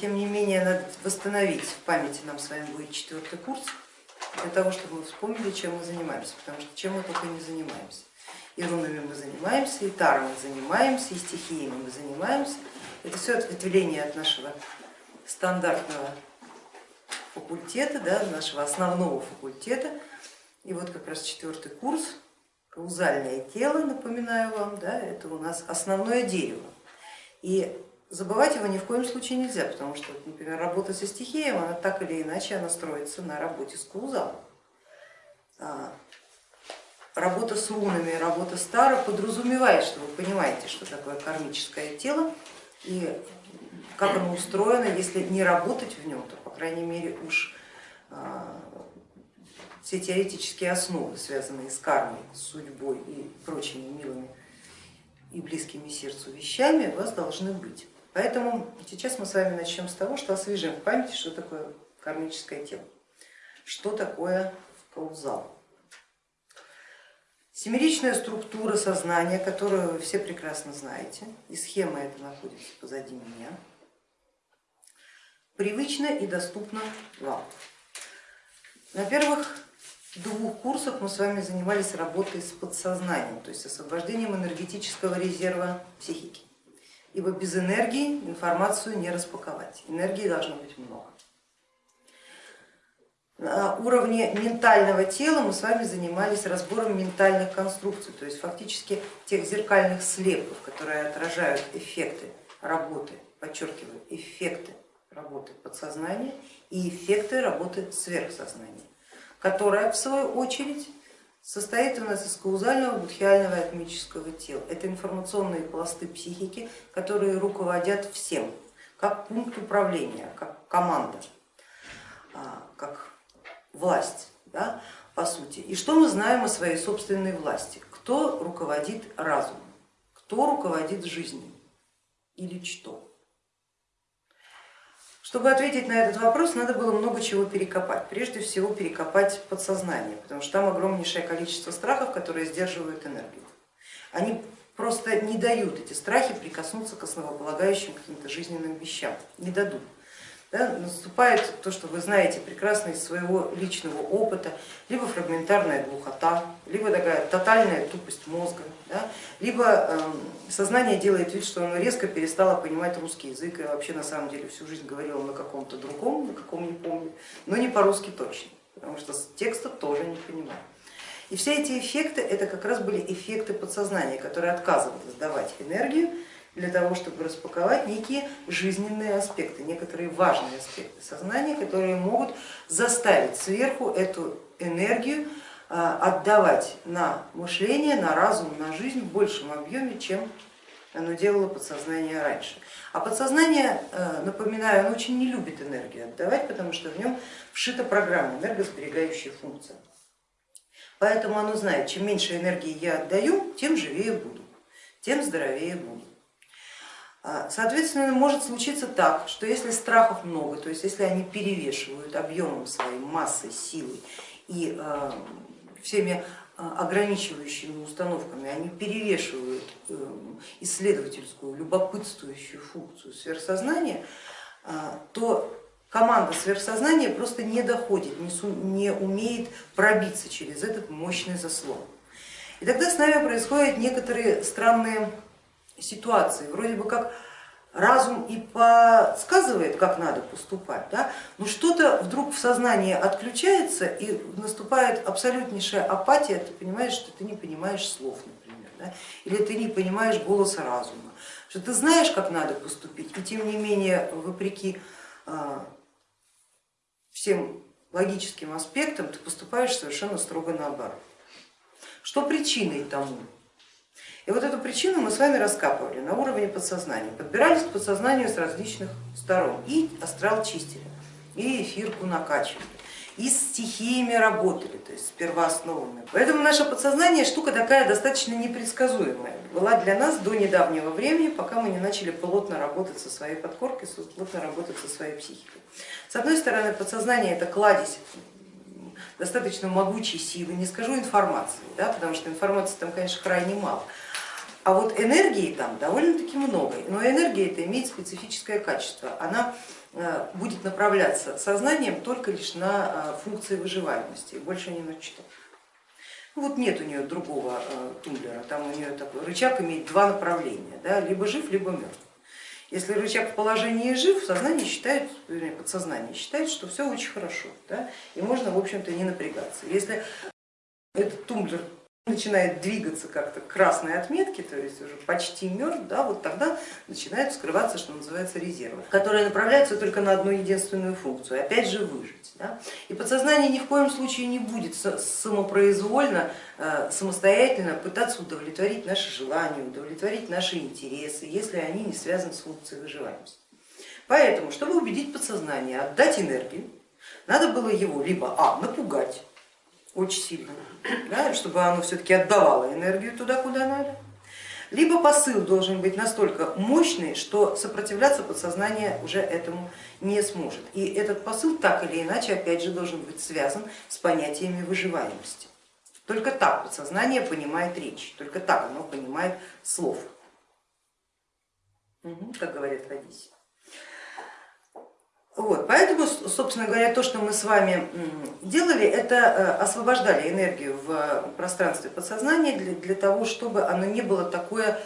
Тем не менее, надо восстановить в памяти нам с вами будет четвертый курс, для того, чтобы мы вспомнили, чем мы занимаемся, потому что чем мы только не занимаемся. И рунами мы занимаемся, и таром мы занимаемся, и стихиями мы занимаемся. Это все ответвление от нашего стандартного факультета, да, нашего основного факультета. И вот как раз четвертый курс, каузальное тело, напоминаю вам, да, это у нас основное дерево. И забывать его ни в коем случае нельзя, потому что, например, работа со стихией, она так или иначе она строится на работе с каузалом. А, работа с рунами, работа с таро подразумевает, что вы понимаете, что такое кармическое тело и как оно устроено, если не работать в нем, то, по крайней мере, уж а, все теоретические основы, связанные с кармой, с судьбой и прочими милыми и близкими сердцу вещами, у вас должны быть. Поэтому сейчас мы с вами начнем с того, что освежим в памяти, что такое кармическое тело, что такое каузал. Семеричная структура сознания, которую вы все прекрасно знаете, и схема эта находится позади меня, привычна и доступна вам. На первых двух курсах мы с вами занимались работой с подсознанием, то есть освобождением энергетического резерва психики ибо без энергии информацию не распаковать, энергии должно быть много. На уровне ментального тела мы с вами занимались разбором ментальных конструкций, то есть фактически тех зеркальных слепков, которые отражают эффекты работы, подчеркиваю, эффекты работы подсознания и эффекты работы сверхсознания, которая в свою очередь состоит у нас из каузального, будхиального и атмического тела. Это информационные пласты психики, которые руководят всем, как пункт управления, как команда, а, как власть, да, по сути. И что мы знаем о своей собственной власти? Кто руководит разумом? Кто руководит жизнью? Или что? Чтобы ответить на этот вопрос, надо было много чего перекопать. Прежде всего перекопать подсознание, потому что там огромнейшее количество страхов, которые сдерживают энергию. Они просто не дают эти страхи прикоснуться к основополагающим каким-то жизненным вещам, не дадут да, наступает то, что вы знаете прекрасно из своего личного опыта, либо фрагментарная глухота, либо такая тотальная тупость мозга, да, либо э, сознание делает вид, что оно резко перестало понимать русский язык и вообще на самом деле всю жизнь говорило на каком-то другом, на каком не помню, но не по-русски точно, потому что текста тоже не понимаю. И все эти эффекты, это как раз были эффекты подсознания, которые отказывались давать энергию, для того, чтобы распаковать некие жизненные аспекты, некоторые важные аспекты сознания, которые могут заставить сверху эту энергию отдавать на мышление, на разум, на жизнь в большем объеме, чем оно делало подсознание раньше. А подсознание, э, напоминаю, оно очень не любит энергию отдавать, потому что в нем вшита программа, энергосберегающая функция. Поэтому оно знает, чем меньше энергии я отдаю, тем живее буду, тем здоровее буду. А, соответственно, может случиться так, что если страхов много, то есть если они перевешивают объемом своей массой, силой и всеми а, ограничивающими установками, они перевешивают э, исследовательскую, любопытствующую функцию сверхсознания, то команда сверхсознания просто не доходит, не умеет пробиться через этот мощный заслон. И тогда с нами происходят некоторые странные ситуации. Вроде бы как разум и подсказывает, как надо поступать, да? но что-то вдруг в сознании отключается и наступает абсолютнейшая апатия, ты понимаешь, что ты не понимаешь слов, например, да? или ты не понимаешь голоса разума, что ты знаешь, как надо поступить, и тем не менее, вопреки а, всем логическим аспектам, ты поступаешь совершенно строго наоборот. Что причиной тому? И вот эту причину мы с вами раскапывали на уровне подсознания, подбирались к подсознанию с различных сторон, и астрал чистили, и эфирку накачивали, и с стихиями работали, то есть с первоосновами. Поэтому наше подсознание штука такая достаточно непредсказуемая, была для нас до недавнего времени, пока мы не начали плотно работать со своей подкоркой, плотно работать со своей психикой. С одной стороны, подсознание это кладезь достаточно могучей силы, не скажу информации, да, потому что информации там, конечно, крайне мало, А вот энергии там довольно-таки много, но энергия это имеет специфическое качество. Она э, будет направляться сознанием только лишь на э, функции выживаемости, больше ни на что. Вот нет у нее другого э, тумблера, там у нее такой рычаг имеет два направления, да, либо жив, либо мертв. Если рычаг в положении жив, сознание считает, вернее, подсознание считает, что все очень хорошо, да, и можно, в общем-то, не напрягаться. Если этот тумблер начинает двигаться как-то к красной отметке, то есть уже почти мертв, да, вот тогда начинают вскрываться, что называется, резервы, которые направляются только на одну единственную функцию, опять же выжить. Да. И подсознание ни в коем случае не будет самопроизвольно, э, самостоятельно пытаться удовлетворить наши желания, удовлетворить наши интересы, если они не связаны с функцией выживаемости. Поэтому, чтобы убедить подсознание отдать энергию, надо было его либо а, напугать очень сильно, да, чтобы оно все-таки отдавало энергию туда, куда надо. Либо посыл должен быть настолько мощный, что сопротивляться подсознание уже этому не сможет. И этот посыл так или иначе опять же должен быть связан с понятиями выживаемости. Только так подсознание понимает речь, только так оно понимает слов, как говорят в Одессе. Вот, поэтому, собственно говоря, то, что мы с вами делали, это э, освобождали энергию в пространстве подсознания для, для того, чтобы оно не было такое,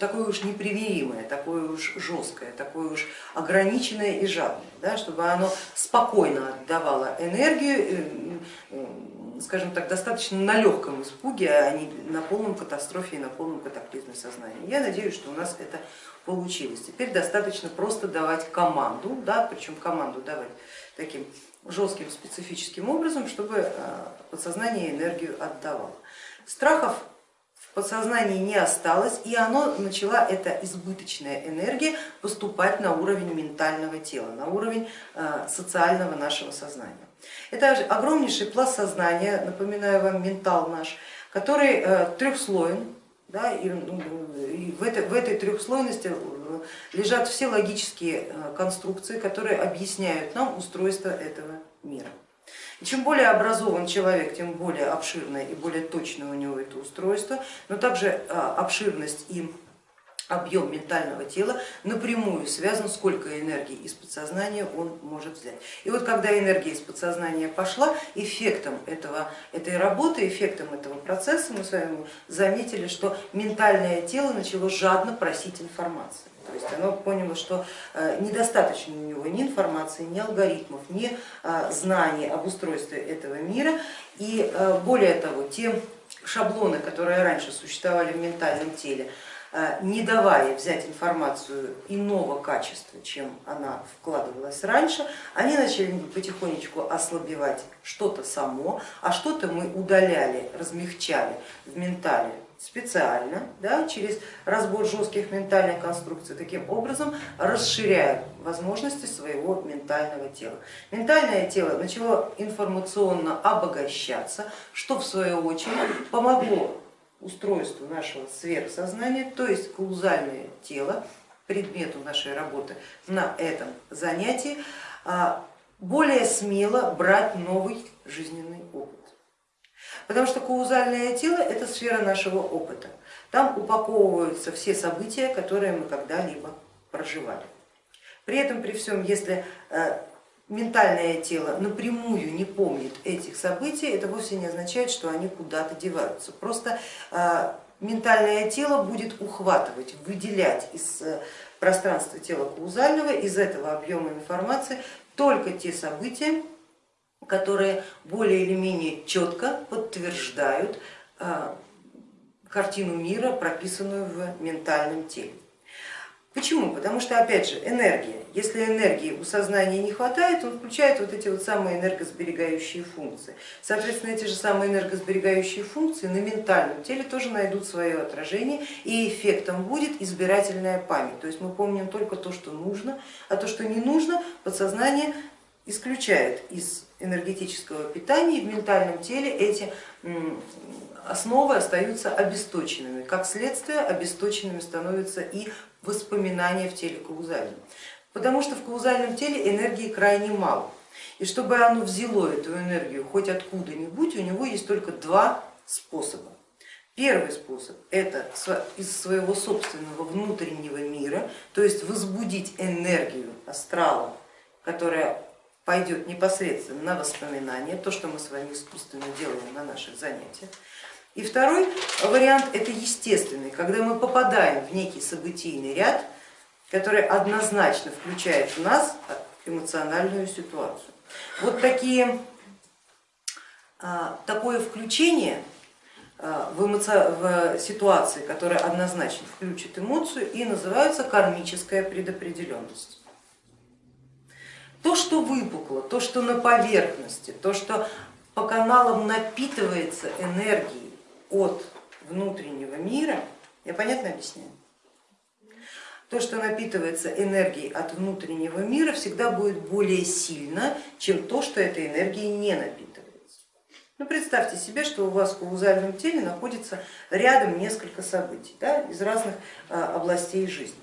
такое уж непримиримое, такое уж жесткое, такое уж ограниченное и жадное, да, чтобы оно спокойно отдавало энергию, э, скажем так, достаточно на легком испуге, а не на полном катастрофе и на полном катаклизме сознания. Я надеюсь, что у нас это получилось. Теперь достаточно просто давать команду, да, причем команду давать таким жестким специфическим образом, чтобы э, подсознание энергию отдавало. Страхов в подсознании не осталось, и оно начала, эта избыточная энергия, поступать на уровень ментального тела, на уровень э, социального нашего сознания. Это огромнейший пласт сознания, напоминаю вам, ментал наш, который э, трехслоен, да, и, ну, и в, этой, в этой трехслойности э, лежат все логические э, конструкции, которые объясняют нам устройство этого мира. И чем более образован человек, тем более обширное и более точное у него это устройство, но также обширность и объем ментального тела напрямую связан, сколько энергии из подсознания он может взять. И вот когда энергия из подсознания пошла, эффектом этого, этой работы, эффектом этого процесса мы с вами заметили, что ментальное тело начало жадно просить информации. То есть оно поняло, что э, недостаточно у него ни информации, ни алгоритмов, ни э, знаний об устройстве этого мира. И э, более того, те шаблоны, которые раньше существовали в ментальном теле, не давая взять информацию иного качества, чем она вкладывалась раньше, они начали потихонечку ослабевать что-то само, а что-то мы удаляли, размягчали в ментале специально, да, через разбор жестких ментальных конструкций, таким образом расширяя возможности своего ментального тела. Ментальное тело начало информационно обогащаться, что в свою очередь помогло устройству нашего сверхсознания, то есть каузальное тело, предмету нашей работы на этом занятии, а, более смело брать новый жизненный опыт. Потому что каузальное тело это сфера нашего опыта. Там упаковываются все события, которые мы когда-либо проживали. При этом, при всем, если э, ментальное тело напрямую не помнит этих событий, это вовсе не означает, что они куда-то деваются. Просто а, ментальное тело будет ухватывать, выделять из э, пространства тела каузального, из этого объема информации только те события, которые более или менее четко подтверждают а, картину мира, прописанную в ментальном теле. Почему? Потому что, опять же, энергия. Если энергии у сознания не хватает, он включает вот эти вот самые энергосберегающие функции. Соответственно, эти же самые энергосберегающие функции на ментальном теле тоже найдут свое отражение, и эффектом будет избирательная память. То есть мы помним только то, что нужно, а то, что не нужно, подсознание исключает из энергетического питания, и в ментальном теле эти основы остаются обесточенными. Как следствие, обесточенными становятся и воспоминания в теле каузальном. Потому что в каузальном теле энергии крайне мало. И чтобы оно взяло эту энергию хоть откуда-нибудь, у него есть только два способа. Первый способ это из своего собственного внутреннего мира, то есть возбудить энергию астрала, которая пойдет непосредственно на воспоминания, то, что мы с вами искусственно делаем на наших занятиях. И второй вариант это естественный, когда мы попадаем в некий событийный ряд, который однозначно включает в нас эмоциональную ситуацию. Вот такие, а, такое включение а, в, эмоци... в ситуации, которая однозначно включит эмоцию и называется кармическая предопределенность. То, что выпукло, то, что на поверхности, то, что по каналам напитывается энергией от внутреннего мира, я понятно объясняю? То, что напитывается энергией от внутреннего мира, всегда будет более сильно, чем то, что этой энергией не напитывается. Ну, представьте себе, что у вас в каузальном теле находится рядом несколько событий да, из разных а, областей жизни.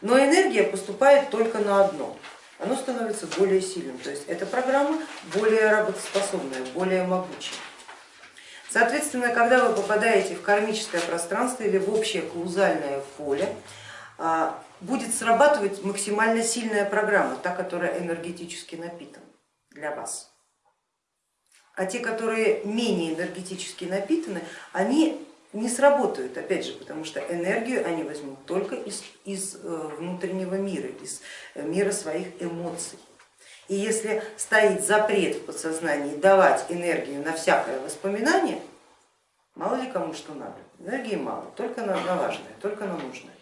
Но энергия поступает только на одно, оно становится более сильным, то есть эта программа более работоспособная, более могучая. Соответственно, когда вы попадаете в кармическое пространство или в общее каузальное поле, а, будет срабатывать максимально сильная программа, та, которая энергетически напитана для вас а те, которые менее энергетически напитаны, они не сработают, опять же, потому что энергию они возьмут только из, из э, внутреннего мира, из э, мира своих эмоций. И если стоит запрет в подсознании давать энергию на всякое воспоминание, мало ли кому что надо, энергии мало, только на, важное, только на нужное,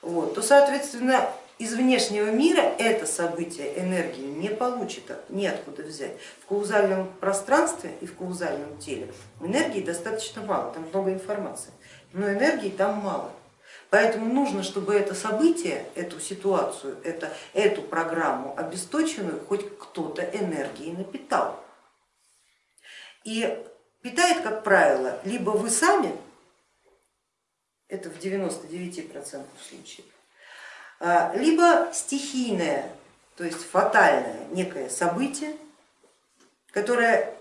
вот, то соответственно из внешнего мира это событие энергию не получит, неоткуда взять. В каузальном пространстве и в каузальном теле энергии достаточно мало, там много информации, но энергии там мало. Поэтому нужно, чтобы это событие, эту ситуацию, это, эту программу обесточенную хоть кто-то энергией напитал. И питает, как правило, либо вы сами, это в 99% случаев, а, либо стихийное, то есть фатальное некое событие, которое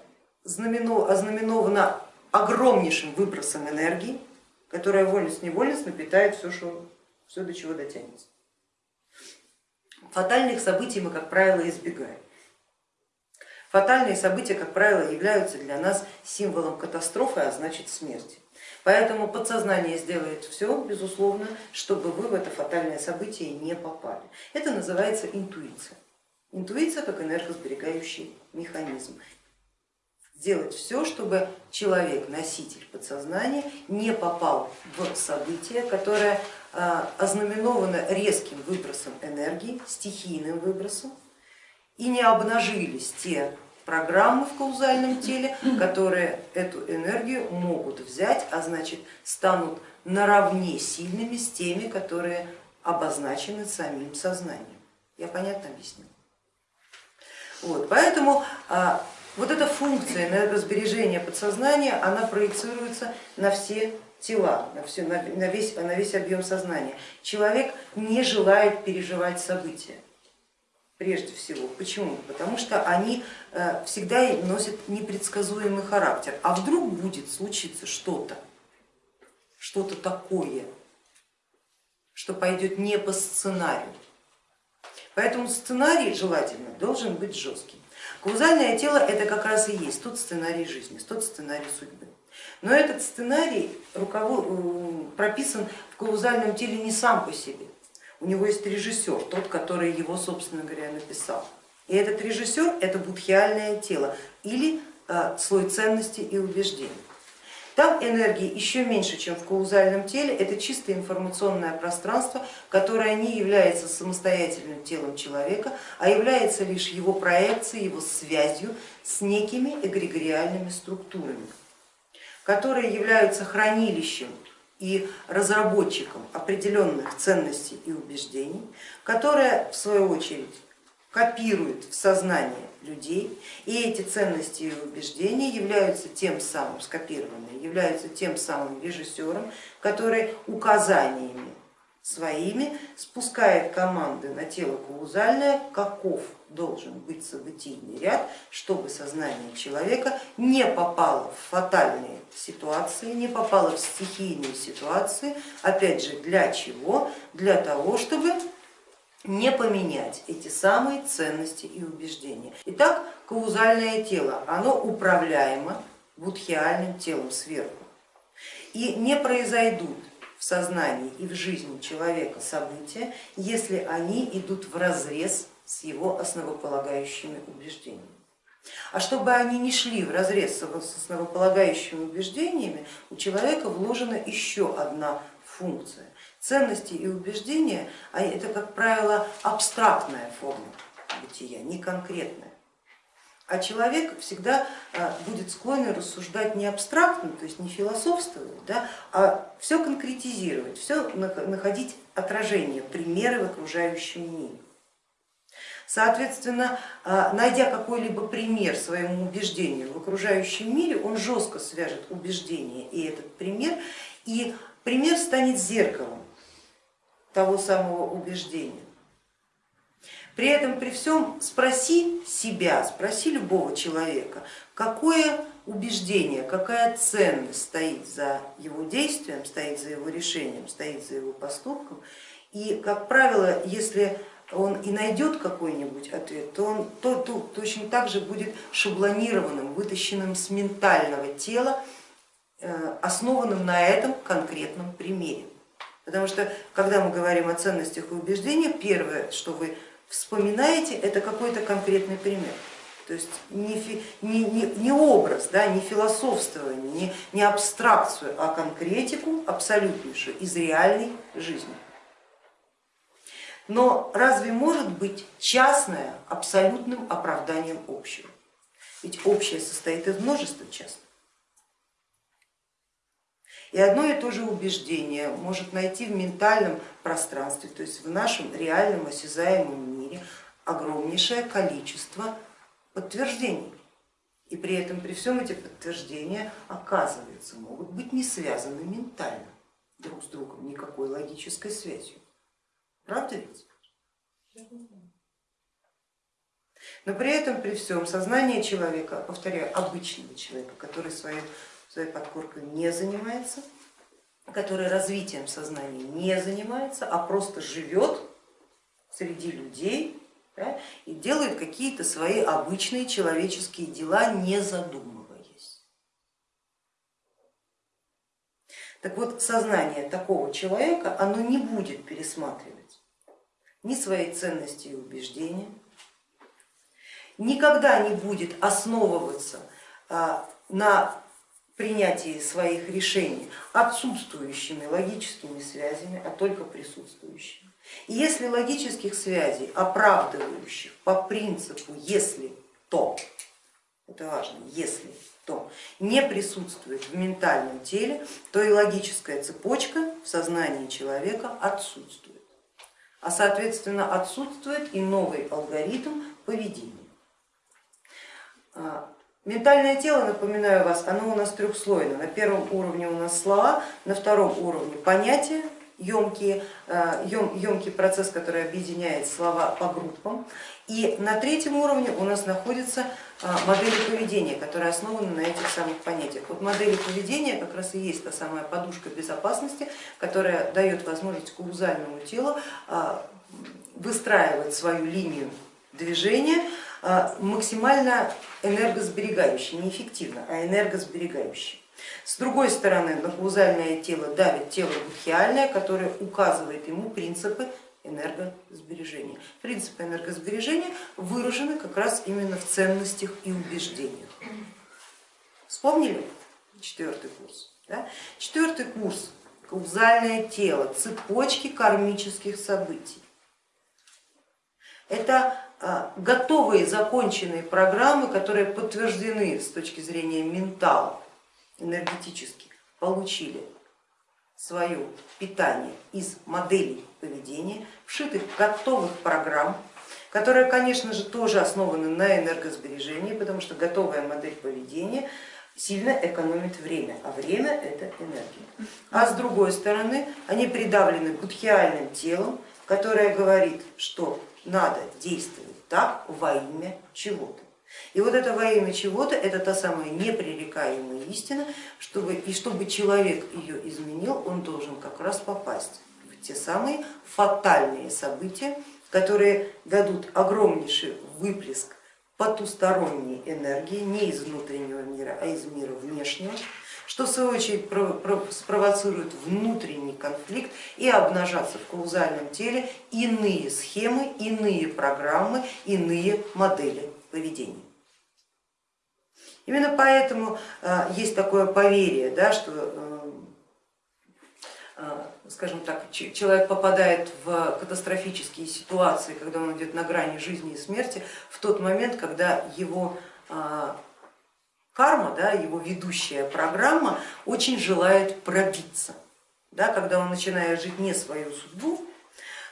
ознаменовано огромнейшим выбросом энергии, которая вольность-невольность напитает все, что, все, до чего дотянется. Фатальных событий мы, как правило, избегаем. Фатальные события, как правило, являются для нас символом катастрофы, а значит смерти. Поэтому подсознание сделает все, безусловно, чтобы вы в это фатальное событие не попали. Это называется интуиция. Интуиция как энергосберегающий механизм. Сделать все, чтобы человек, носитель подсознания, не попал в событие, которое а, ознаменовано резким выбросом энергии, стихийным выбросом, и не обнажились те программы в каузальном теле, которые эту энергию могут взять, а значит станут наравне сильными с теми, которые обозначены самим сознанием. Я понятно объяснила? Вот, поэтому а, вот эта функция энергосбережения подсознания, она проецируется на все тела, на, все, на, весь, на весь объем сознания. Человек не желает переживать события прежде всего. Почему? Потому что они э, всегда носят непредсказуемый характер. А вдруг будет случиться что-то, что-то такое, что пойдет не по сценарию. Поэтому сценарий желательно должен быть жестким. Каузальное тело это как раз и есть тот сценарий жизни, тот сценарий судьбы. Но этот сценарий прописан в каузальном теле не сам по себе, у него есть режиссер, тот, который его, собственно говоря, написал. И этот режиссер это будхиальное тело или э, слой ценностей и убеждений. Там энергии еще меньше, чем в каузальном теле, это чисто информационное пространство, которое не является самостоятельным телом человека, а является лишь его проекцией, его связью с некими эгрегориальными структурами, которые являются хранилищем и разработчиком определенных ценностей и убеждений, которые в свою очередь копируют в сознание людей, и эти ценности и убеждения являются тем самым скопированными, являются тем самым режиссером, который указаниями своими спускает команды на тело каузальное, каков должен быть событийный ряд, чтобы сознание человека не попало в фатальные ситуации, не попала в стихийные ситуации, опять же, для чего? Для того, чтобы не поменять эти самые ценности и убеждения. Итак, каузальное тело, оно управляемо будхиальным телом сверху. И не произойдут в сознании и в жизни человека события, если они идут в разрез с его основополагающими убеждениями. А чтобы они не шли в разрез с основополагающими убеждениями, у человека вложена еще одна функция. Ценности и убеждения это, как правило, абстрактная форма бытия, не конкретная. А человек всегда а, будет склонен рассуждать не абстрактно, то есть не философствовать, да, а все конкретизировать, все находить отражение, примеры в окружающем мире. Соответственно, а, найдя какой-либо пример своему убеждению в окружающем мире, он жестко свяжет убеждение и этот пример, и пример станет зеркалом того самого убеждения. При этом, при всем спроси себя, спроси любого человека, какое убеждение, какая ценность стоит за его действием, стоит за его решением, стоит за его поступком. И, как правило, если он и найдет какой-нибудь ответ, то он то, то, точно так же будет шаблонированным, вытащенным с ментального тела, э, основанным на этом конкретном примере. Потому что, когда мы говорим о ценностях и убеждениях, первое, что вы вспоминаете, это какой-то конкретный пример. То есть не, не, не, не образ, да, не философствование, не, не абстракцию, а конкретику абсолютнейшую из реальной жизни. Но разве может быть частное абсолютным оправданием общего? Ведь общее состоит из множества частных. И одно и то же убеждение может найти в ментальном пространстве, то есть в нашем реальном осязаемом мире огромнейшее количество подтверждений. И при этом, при всем эти подтверждения, оказывается, могут быть не связаны ментально друг с другом, никакой логической связью. Правда ведь? Но при этом, при всем, сознание человека, повторяю, обычного человека, который своей, своей подкоркой не занимается, который развитием сознания не занимается, а просто живет среди людей да, и делает какие-то свои обычные человеческие дела, не задумываясь. Так вот, сознание такого человека, оно не будет пересматривать ни своей ценности и убеждения, никогда не будет основываться а, на принятии своих решений отсутствующими логическими связями, а только присутствующими. И если логических связей, оправдывающих по принципу если то, это важно, если то, не присутствует в ментальном теле, то и логическая цепочка в сознании человека отсутствует а соответственно отсутствует и новый алгоритм поведения. Ментальное тело, напоминаю вас, оно у нас трехслойно. На первом уровне у нас слова, на втором уровне понятия, емкий, емкий процесс, который объединяет слова по группам. И на третьем уровне у нас находятся а, модели поведения, которые основаны на этих самых понятиях. Вот модели поведения как раз и есть та самая подушка безопасности, которая дает возможность каузальному телу а, выстраивать свою линию движения максимально энергосберегающей, не эффективно, а энергосберегающей. С другой стороны, на каузальное тело давит тело будхиальное, которое указывает ему принципы энергосбережения. Принципы энергосбережения выражены как раз именно в ценностях и убеждениях. Вспомнили четвертый курс? Да? Четвертый курс каузальное тело, цепочки кармических событий. Это а, готовые законченные программы, которые подтверждены с точки зрения ментала, энергетически, получили свое питание из моделей поведения, вшитых готовых программ, которые, конечно же, тоже основаны на энергосбережении, потому что готовая модель поведения сильно экономит время, а время это энергия. А с другой стороны, они придавлены будхиальным телом, которое говорит, что надо действовать так во имя чего-то. И вот это во имя чего-то, это та самая непререкаемая истина, чтобы, и чтобы человек ее изменил, он должен как раз попасть в те самые фатальные события, которые дадут огромнейший выплеск потусторонней энергии, не из внутреннего мира, а из мира внешнего, что в свою очередь спровоцирует внутренний конфликт и обнажаться в каузальном теле иные схемы, иные программы, иные модели поведения. Именно поэтому э, есть такое поверье, да, что э, э, скажем так, человек попадает в катастрофические ситуации, когда он идет на грани жизни и смерти, в тот момент, когда его карма, да, его ведущая программа очень желает пробиться. Да, когда он начинает жить не свою судьбу,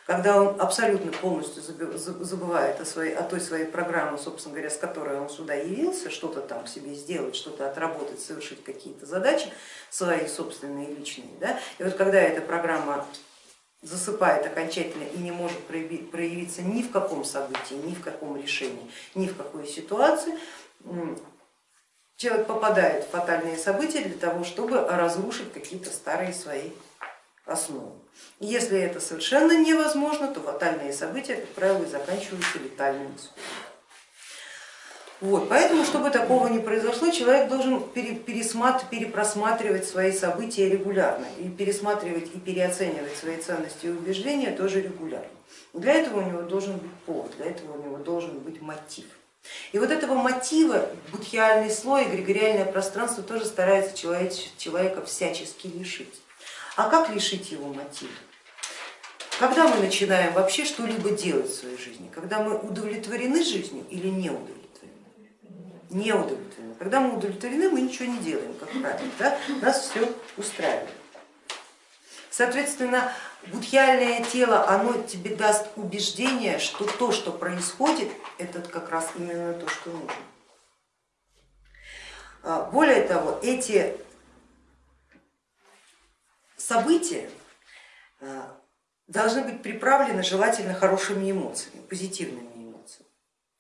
когда он абсолютно полностью забывает о, своей, о той своей программе, собственно говоря, с которой он сюда явился, что-то там себе сделать, что-то отработать, совершить какие-то задачи свои собственные, личные. Да? И вот когда эта программа засыпает окончательно и не может проявиться ни в каком событии, ни в каком решении, ни в какой ситуации, человек попадает в фатальные события для того, чтобы разрушить какие-то старые свои основу. Если это совершенно невозможно, то фатальные события, как правило, заканчиваются летальным исходом. Вот, поэтому, чтобы такого не произошло, человек должен перепросматривать свои события регулярно, и пересматривать и переоценивать свои ценности и убеждения тоже регулярно. Для этого у него должен быть повод, для этого у него должен быть мотив. И вот этого мотива будхиальный слой, эгрегориальное пространство тоже старается человека всячески лишить. А как лишить его мотива? Когда мы начинаем вообще что-либо делать в своей жизни? Когда мы удовлетворены жизнью или не удовлетворены? Не удовлетворены. Когда мы удовлетворены, мы ничего не делаем, как правило, да? нас все устраивает. Соответственно, будхиальное тело, оно тебе даст убеждение, что то, что происходит, это как раз именно то, что нужно. А, более того, эти события э, должны быть приправлены желательно хорошими эмоциями, позитивными эмоциями.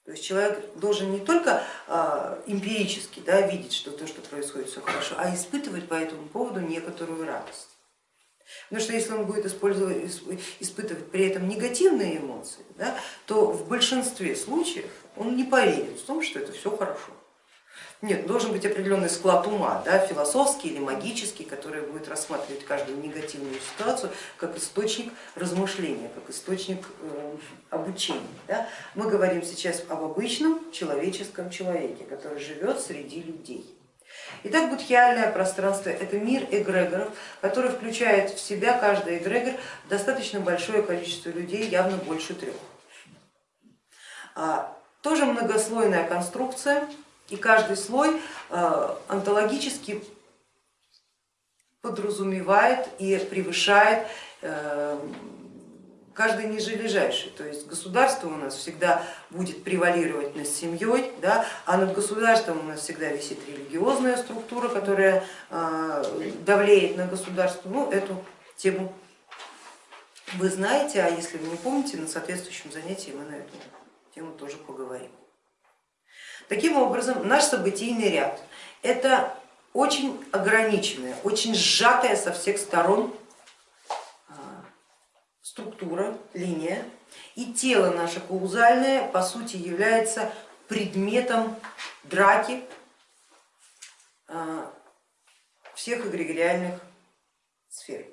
То есть человек должен не только э, эмпирически да, видеть, что то, что происходит, все хорошо, а испытывать по этому поводу некоторую радость. Потому что если он будет испытывать при этом негативные эмоции, да, то в большинстве случаев он не поверит в том, что это все хорошо. Нет, должен быть определенный склад ума, да, философский или магический, который будет рассматривать каждую негативную ситуацию как источник размышления, как источник э, обучения. Да. Мы говорим сейчас об обычном человеческом человеке, который живет среди людей. Итак, будхиальное пространство. Это мир эгрегоров, который включает в себя каждый эгрегор. Достаточно большое количество людей, явно больше трех. А, тоже многослойная конструкция, и каждый слой э, онтологически подразумевает и превышает э, каждый ниже лежащий. То есть государство у нас всегда будет превалировать над семьей, да, а над государством у нас всегда висит религиозная структура, которая э, давлеет на государство. Ну, эту тему вы знаете, а если вы не помните, на соответствующем занятии мы на эту тему тоже поговорим. Таким образом, наш событийный ряд это очень ограниченная, очень сжатая со всех сторон структура, линия, и тело наше каузальное по сути является предметом драки а, всех эгрегориальных сфер.